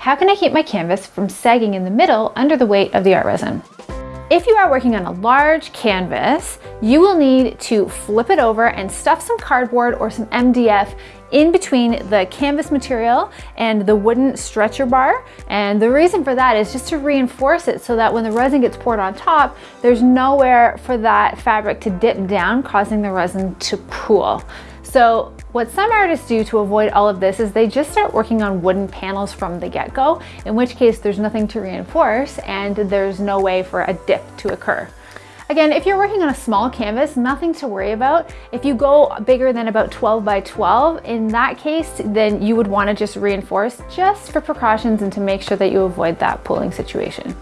How can I keep my canvas from sagging in the middle under the weight of the ArtResin? If you are working on a large canvas, you will need to flip it over and stuff some cardboard or some MDF in between the canvas material and the wooden stretcher bar. And the reason for that is just to reinforce it so that when the resin gets poured on top, there's nowhere for that fabric to dip down, causing the resin to pool. So what some artists do to avoid all of this is they just start working on wooden panels from the get-go, in which case there's nothing to reinforce and there's no way for a dip to occur. Again, if you're working on a small canvas, nothing to worry about. If you go bigger than about 12 by 12, in that case, then you would wanna just reinforce just for precautions and to make sure that you avoid that pulling situation.